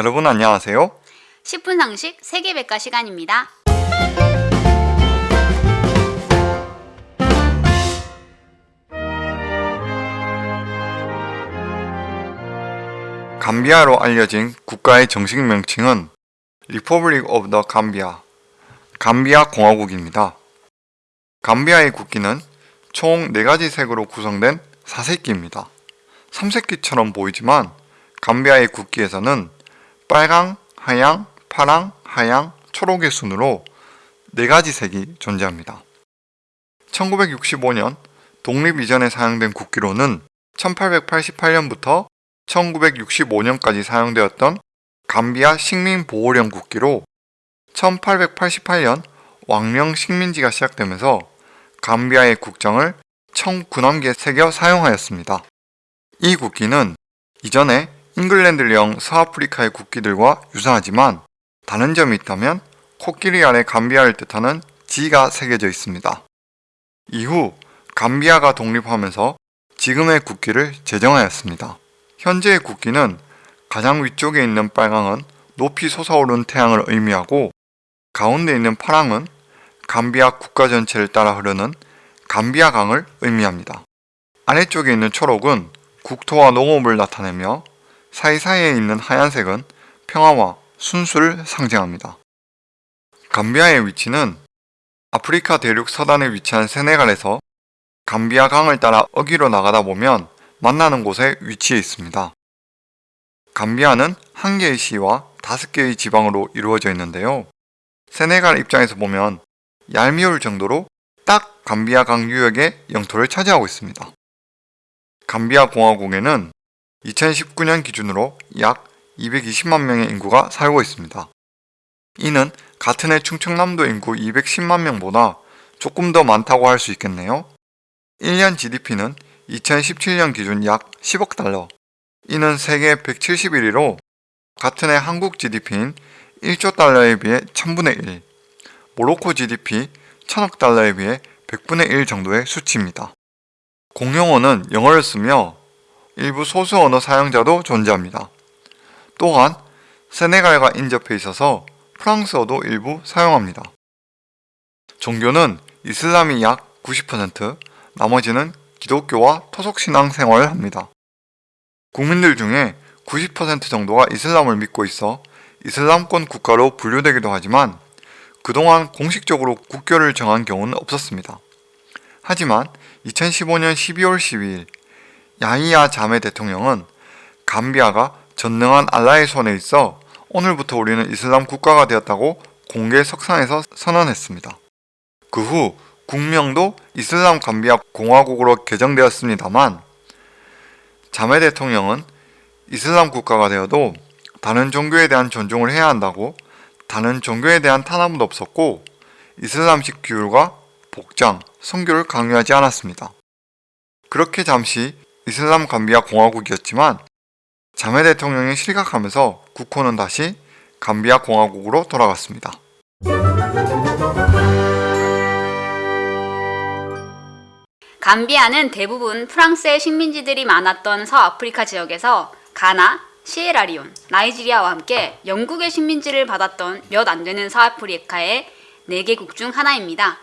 여러분 안녕하세요. 10분 상식 세계백과 시간입니다. 감비아로 알려진 국가의 정식 명칭은 Republic of the Gambia, 감비아 공화국입니다. 감비아의 국기는 총 4가지 색으로 구성된 사색기입니다. 삼색기처럼 보이지만 감비아의 국기에서는 빨강, 하양, 파랑, 하양, 초록의 순으로 4가지 색이 존재합니다. 1965년 독립 이전에 사용된 국기로는 1888년부터 1965년까지 사용되었던 감비아 식민보호령 국기로 1888년 왕령 식민지가 시작되면서 감비아의 국정을 청군함기에 새겨 사용하였습니다. 이 국기는 이전에 잉글랜드령 서아프리카의 국기들과 유사하지만 다른 점이 있다면 코끼리 아래 감비아를 뜻하는 G가 새겨져 있습니다. 이후 감비아가 독립하면서 지금의 국기를 제정하였습니다. 현재의 국기는 가장 위쪽에 있는 빨강은 높이 솟아오른 태양을 의미하고 가운데 있는 파랑은 감비아 국가 전체를 따라 흐르는 감비아 강을 의미합니다. 아래쪽에 있는 초록은 국토와 농업을 나타내며 사이사이에 있는 하얀색은 평화와 순수를 상징합니다. 감비아의 위치는 아프리카 대륙 서단에 위치한 세네갈에서 감비아 강을 따라 어기로 나가다 보면 만나는 곳에 위치해 있습니다. 감비아는 한 개의 시와 다섯 개의 지방으로 이루어져 있는데요. 세네갈 입장에서 보면 얄미울 정도로 딱 감비아 강 유역의 영토를 차지하고 있습니다. 감비아 공화국에는 2019년 기준으로 약 220만 명의 인구가 살고 있습니다. 이는 같은 해 충청남도 인구 210만 명보다 조금 더 많다고 할 수 있겠네요. 1년 GDP는 2017년 기준 약 10억 달러, 이는 세계 171위로 같은 해 한국 GDP인 1조 달러에 비해 1000분의 1, 모로코 GDP 1000억 달러에 비해 100분의 1 정도의 수치입니다. 공용어는 영어를 쓰며 일부 소수 언어 사용자도 존재합니다. 또한 세네갈과 인접해 있어서 프랑스어도 일부 사용합니다. 종교는 이슬람이 약 90%, 나머지는 기독교와 토속신앙 생활을 합니다. 국민들 중에 90% 정도가 이슬람을 믿고 있어 이슬람권 국가로 분류되기도 하지만 그동안 공식적으로 국교를 정한 경우는 없었습니다. 하지만 2015년 12월 12일 야히야 자메 대통령은 감비아가 전능한 알라의 손에 있어 오늘부터 우리는 이슬람 국가가 되었다고 공개 석상에서 선언했습니다. 그 후 국명도 이슬람 감비아 공화국으로 개정되었습니다만 자메 대통령은 이슬람 국가가 되어도 다른 종교에 대한 존중을 해야 한다고 다른 종교에 대한 탄압은 없었고 이슬람식 규율과 복장, 성교를 강요하지 않았습니다. 그렇게 잠시 이슬람 감비아 공화국이었지만 자메 대통령이 실각하면서 국호는 다시 감비아 공화국으로 돌아갔습니다. 감비아는 대부분 프랑스의 식민지들이 많았던 서아프리카 지역에서 가나, 시에라리온, 나이지리아와 함께 영국의 식민지를 받았던 몇 안 되는 서아프리카의 4개국 중 하나입니다.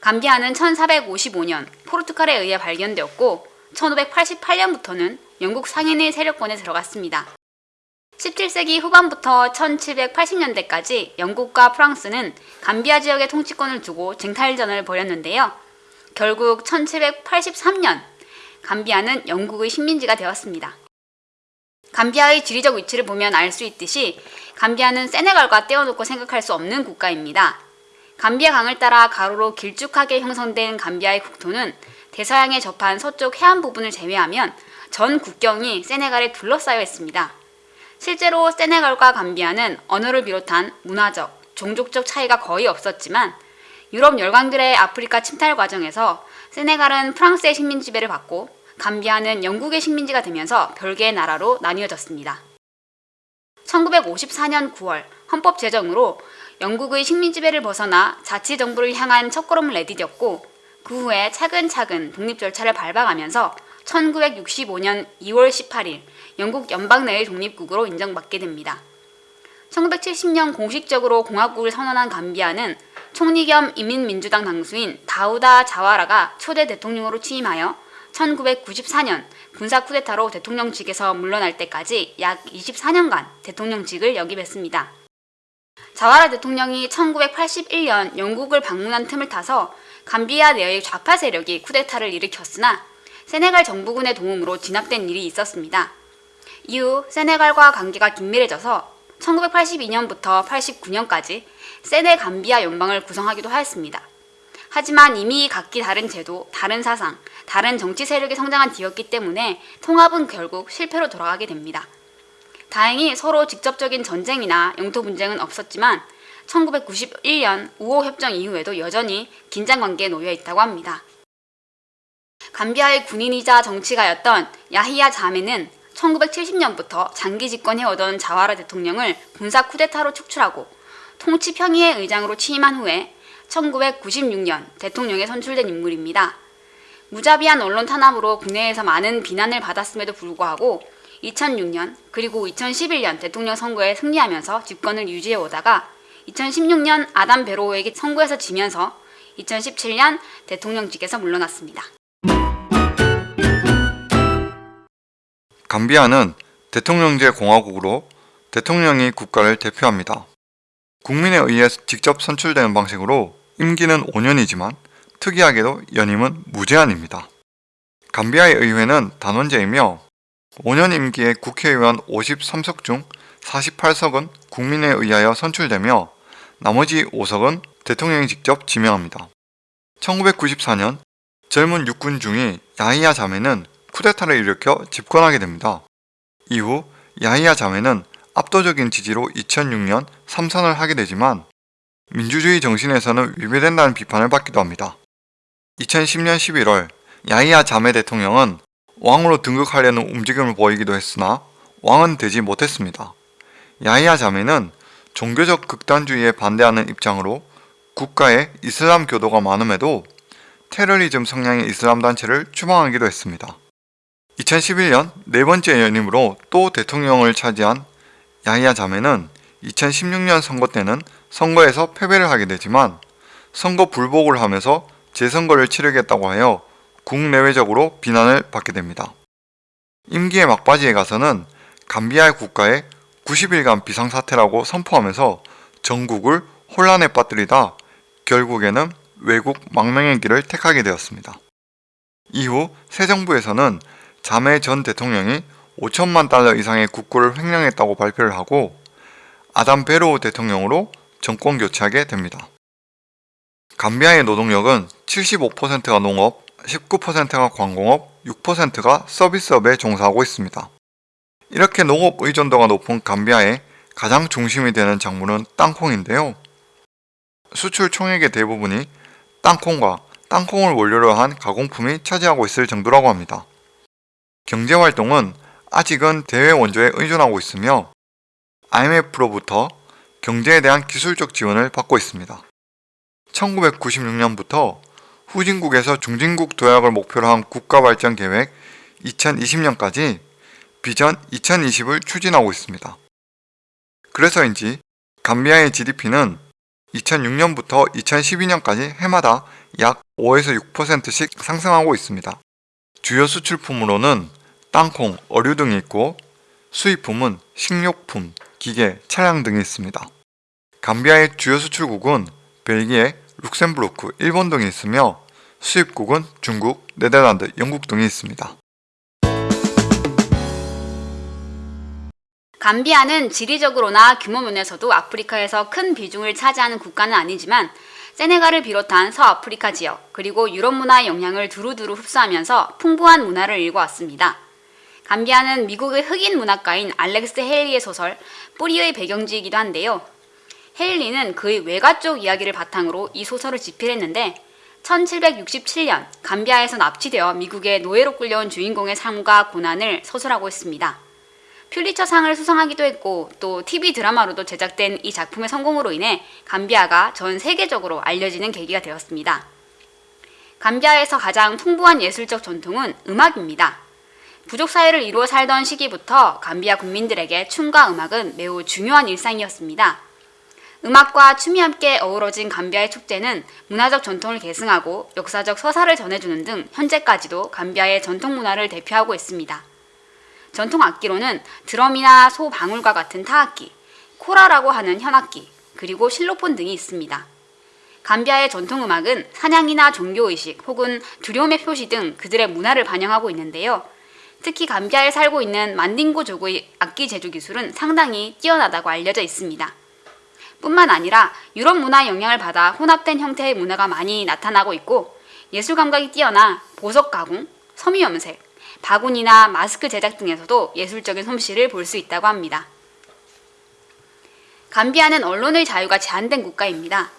감비아는 1455년 포르투갈에 의해 발견되었고 1588년부터는 영국 상인의 세력권에 들어갔습니다. 17세기 후반부터 1780년대까지 영국과 프랑스는 감비아 지역의 통치권을 두고 쟁탈전을 벌였는데요. 결국 1783년 감비아는 영국의 식민지가 되었습니다. 감비아의 지리적 위치를 보면 알 수 있듯이 감비아는 세네갈과 떼어놓고 생각할 수 없는 국가입니다. 감비아 강을 따라 가로로 길쭉하게 형성된 감비아의 국토는 대서양에 접한 서쪽 해안 부분을 제외하면 전 국경이 세네갈에 둘러싸여 있습니다. 실제로 세네갈과 감비아는 언어를 비롯한 문화적, 종족적 차이가 거의 없었지만 유럽 열강들의 아프리카 침탈 과정에서 세네갈은 프랑스의 식민 지배를 받고 감비아는 영국의 식민지가 되면서 별개의 나라로 나뉘어졌습니다. 1954년 9월 헌법 제정으로 영국의 식민 지배를 벗어나 자치정부를 향한 첫걸음을 내디뎠고 그 후에 차근차근 독립 절차를 밟아가면서 1965년 2월 18일 영국 연방 내의 독립국으로 인정받게 됩니다. 1970년 공식적으로 공화국을 선언한 감비아는 총리 겸 인민민주당 당수인 다우다 자와라가 초대 대통령으로 취임하여 1994년 군사 쿠데타로 대통령직에서 물러날 때까지 약 24년간 대통령직을 역임했습니다. 자와라 대통령이 1981년 영국을 방문한 틈을 타서 감비아 내의 좌파 세력이 쿠데타를 일으켰으나 세네갈 정부군의 도움으로 진압된 일이 있었습니다. 이후 세네갈과 관계가 긴밀해져서 1982년부터 89년까지 세네 감비아 연방을 구성하기도 하였습니다. 하지만 이미 각기 다른 제도, 다른 사상, 다른 정치 세력이 성장한 뒤였기 때문에 통합은 결국 실패로 돌아가게 됩니다. 다행히 서로 직접적인 전쟁이나 영토 분쟁은 없었지만 1991년 우호 협정 이후에도 여전히 긴장 관계에 놓여 있다고 합니다. 감비아의 군인이자 정치가였던 야히야 자메는 1970년부터 장기 집권해오던 자와라 대통령을 군사 쿠데타로 축출하고 통치 평의회 의장으로 취임한 후에 1996년 대통령에 선출된 인물입니다. 무자비한 언론 탄압으로 국내에서 많은 비난을 받았음에도 불구하고 2006년 그리고 2011년 대통령 선거에 승리하면서 집권을 유지해 오다가 2016년 아담 베로우에게 선거에서 지면서 2017년 대통령직에서 물러났습니다. 감비아는 대통령제 공화국으로 대통령이 국가를 대표합니다. 국민에 의해 직접 선출되는 방식으로 임기는 5년이지만 특이하게도 연임은 무제한입니다. 감비아의 의회는 단원제이며 5년 임기의 국회의원 53석 중 48석은 국민에 의하여 선출되며 나머지 5석은 대통령이 직접 지명합니다. 1994년 젊은 육군 중위 야히야 자매는 쿠데타를 일으켜 집권하게 됩니다. 이후 야히야 자매는 압도적인 지지로 2006년 3선을 하게 되지만 민주주의 정신에서는 위배된다는 비판을 받기도 합니다. 2010년 11월 야히야 자매 대통령은 왕으로 등극하려는 움직임을 보이기도 했으나 왕은 되지 못했습니다. 야히야 자매는 종교적 극단주의에 반대하는 입장으로 국가에 이슬람 교도가 많음에도 테러리즘 성향의 이슬람 단체를 추방하기도 했습니다. 2011년 네 번째 연임으로 또 대통령을 차지한 야히야 자매는 2016년 선거 때는 선거에서 패배를 하게 되지만 선거 불복을 하면서 재선거를 치르겠다고 하여 국내외적으로 비난을 받게 됩니다. 임기의 막바지에 가서는 감비아의 국가에 90일간 비상사태라고 선포하면서 전국을 혼란에 빠뜨리다 결국에는 외국 망명의 길을 택하게 되었습니다. 이후 새 정부에서는 자매 전 대통령이 5천만 달러 이상의 국고를 횡령했다고 발표를 하고 아담 베로우 대통령으로 정권 교체하게 됩니다. 감비아의 노동력은 75%가 농업, 19%가 광공업, 6%가 서비스업에 종사하고 있습니다. 이렇게 농업 의존도가 높은 감비아의 가장 중심이 되는 작물은 땅콩인데요. 수출 총액의 대부분이 땅콩과 땅콩을 원료로 한 가공품이 차지하고 있을 정도라고 합니다. 경제활동은 아직은 대외 원조에 의존하고 있으며 IMF로부터 경제에 대한 기술적 지원을 받고 있습니다. 1996년부터 후진국에서 중진국 도약을 목표로 한 국가발전 계획 2020년까지 비전 2020을 추진하고 있습니다. 그래서인지 감비아의 GDP는 2006년부터 2012년까지 해마다 약 5에서 6%씩 상승하고 있습니다. 주요 수출품으로는 땅콩, 어류 등이 있고 수입품은 식료품, 기계, 차량 등이 있습니다. 감비아의 주요 수출국은 벨기에, 룩셈부르크, 일본 등이 있으며 수입국은 중국, 네덜란드, 영국 등이 있습니다. 감비아는 지리적으로나 규모 면에서도 아프리카에서 큰 비중을 차지하는 국가는 아니지만 세네갈을 비롯한 서아프리카 지역 그리고 유럽 문화의 영향을 두루두루 흡수하면서 풍부한 문화를 일궈왔습니다. 감비아는 미국의 흑인 문학가인 알렉스 헤일리의 소설 뿌리의 배경지이기도 한데요. 헤일리는 그의 외가 쪽 이야기를 바탕으로 이 소설을 집필했는데 1767년 감비아에서 납치되어 미국의 노예로 끌려온 주인공의 삶과 고난을 서술하고 있습니다. 퓰리처 상을 수상하기도 했고 또 TV 드라마로도 제작된 이 작품의 성공으로 인해 감비아가 전 세계적으로 알려지는 계기가 되었습니다. 감비아에서 가장 풍부한 예술적 전통은 음악입니다. 부족 사회를 이루어 살던 시기부터 감비아 국민들에게 춤과 음악은 매우 중요한 일상이었습니다. 음악과 춤이 함께 어우러진 감비아의 축제는 문화적 전통을 계승하고 역사적 서사를 전해주는 등 현재까지도 감비아의 전통 문화를 대표하고 있습니다. 전통 악기로는 드럼이나 소 방울과 같은 타악기, 코라라고 하는 현악기, 그리고 실로폰 등이 있습니다. 감비아의 전통 음악은 사냥이나 종교의식 혹은 두려움의 표시 등 그들의 문화를 반영하고 있는데요. 특히 감비아에 살고 있는 만딩고族의 악기 제조 기술은 상당히 뛰어나다고 알려져 있습니다. 뿐만 아니라 유럽 문화 영향을 받아 혼합된 형태의 문화가 많이 나타나고 있고 예술 감각이 뛰어나 보석 가공, 섬유 염색, 바구니나 마스크 제작 등에서도 예술적인 솜씨를 볼 수 있다고 합니다. 감비아는 언론의 자유가 제한된 국가입니다.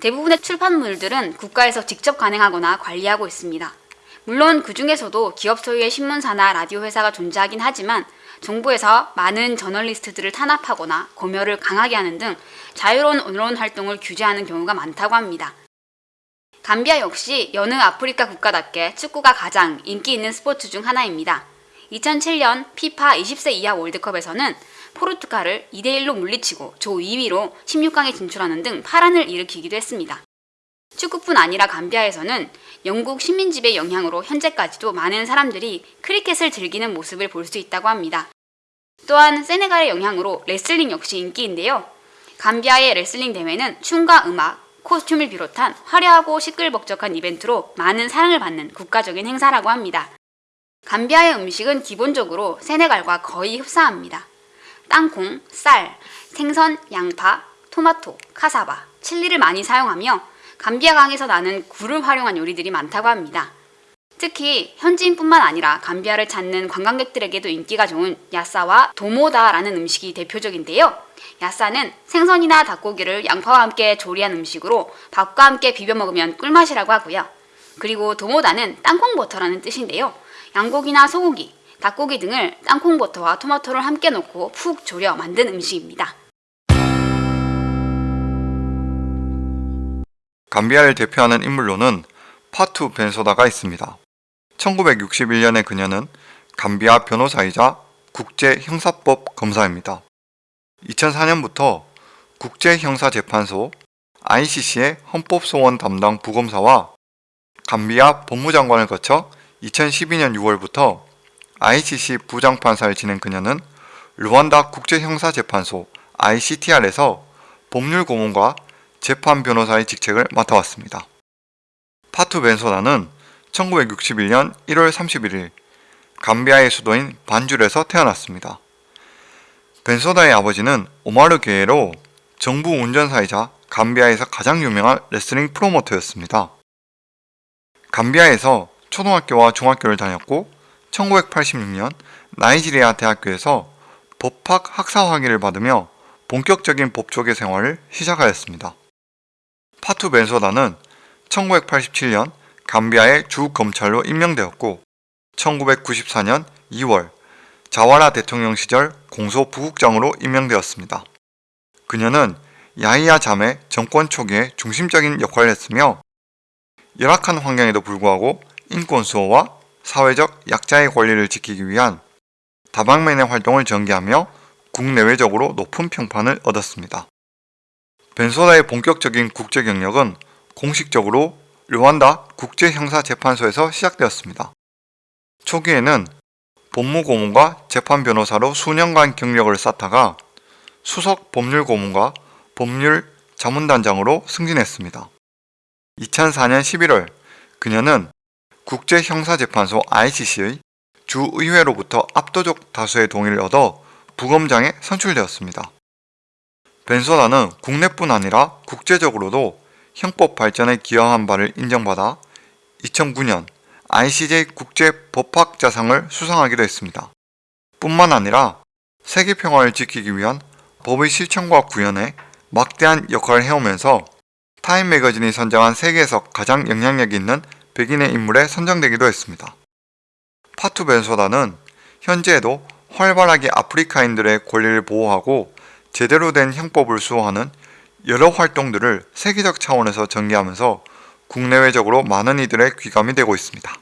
대부분의 출판물들은 국가에서 직접 간행하거나 관리하고 있습니다. 물론 그 중에서도 기업 소유의 신문사나 라디오 회사가 존재하긴 하지만 정부에서 많은 저널리스트들을 탄압하거나 검열을 강하게 하는 등 자유로운 언론 활동을 규제하는 경우가 많다고 합니다. 감비아 역시 여느 아프리카 국가답게 축구가 가장 인기 있는 스포츠 중 하나입니다. 2007년 피파 20세 이하 월드컵에서는 포르투갈을 2대1로 물리치고 조 2위로 16강에 진출하는 등 파란을 일으키기도 했습니다. 축구뿐 아니라 감비아에서는 영국 식민지배 영향으로 현재까지도 많은 사람들이 크리켓을 즐기는 모습을 볼 수 있다고 합니다. 또한 세네갈의 영향으로 레슬링 역시 인기인데요. 감비아의 레슬링 대회는 춤과 음악, 코스튬을 비롯한 화려하고 시끌벅적한 이벤트로 많은 사랑을 받는 국가적인 행사라고 합니다. 감비아의 음식은 기본적으로 세네갈과 거의 흡사합니다. 땅콩, 쌀, 생선, 양파, 토마토, 카사바, 칠리를 많이 사용하며 감비아 강에서 나는 굴을 활용한 요리들이 많다고 합니다. 특히 현지인뿐만 아니라 감비아를 찾는 관광객들에게도 인기가 좋은 야싸와 도모다라는 음식이 대표적인데요. 야싸는 생선이나 닭고기를 양파와 함께 조리한 음식으로 밥과 함께 비벼 먹으면 꿀맛이라고 하고요. 그리고 도모다는 땅콩버터라는 뜻인데요. 양고기나 소고기, 닭고기 등을 땅콩버터와 토마토를 함께 넣고 푹 졸여 만든 음식입니다. 감비아를 대표하는 인물로는 파투 벤소다가 있습니다. 1961년에 그녀는 감비아 변호사이자 국제형사법 검사입니다. 2004년부터 국제형사재판소 ICC의 헌법소원 담당 부검사와 감비아 법무장관을 거쳐 2012년 6월부터 ICC 부장판사를 지낸 그녀는 르완다 국제형사재판소 ICTR에서 법률고문과 재판 변호사의 직책을 맡아왔습니다. 파투 벤소다는 1961년 1월 31일 감비아의 수도인 반줄에서 태어났습니다. 벤소다의 아버지는 오마르 게에로 정부 운전사이자 감비아에서 가장 유명한 레슬링 프로모터였습니다. 감비아에서 초등학교와 중학교를 다녔고 1986년 나이지리아 대학교에서 법학 학사 학위를 받으며 본격적인 법조계 생활을 시작하였습니다. 파투 벤소다는 1987년 감비아의 주 검찰로 임명되었고 1994년 2월 자와라 대통령 시절 공소 부국장으로 임명되었습니다. 그녀는 야히야 잠의 정권 초기에 중심적인 역할을 했으며 열악한 환경에도 불구하고 인권 수호와 사회적 약자의 권리를 지키기 위한 다방면의 활동을 전개하며 국내외적으로 높은 평판을 얻었습니다. 벤소다의 본격적인 국제 경력은 공식적으로 르완다 국제형사재판소에서 시작되었습니다. 초기에는 법무고문과 재판변호사로 수년간 경력을 쌓다가 수석 법률고문과 법률 자문단장으로 승진했습니다. 2004년 11월 그녀는 국제형사재판소 ICC의 주의회로부터 압도적 다수의 동의를 얻어 부검장에 선출되었습니다. 벤소다는 국내뿐 아니라 국제적으로도 형법 발전에 기여한 바를 인정받아 2009년 ICJ 국제법학자상을 수상하기도 했습니다. 뿐만 아니라 세계 평화를 지키기 위한 법의 실천과 구현에 막대한 역할을 해오면서 타임 매거진이 선정한 세계에서 가장 영향력 있는 백인의 인물에 선정되기도 했습니다. 파투 벤소다는 현재에도 활발하게 아프리카인들의 권리를 보호하고 제대로 된 형법을 수호하는 여러 활동들을 세계적 차원에서 전개하면서 국내외적으로 많은 이들의 귀감이 되고 있습니다.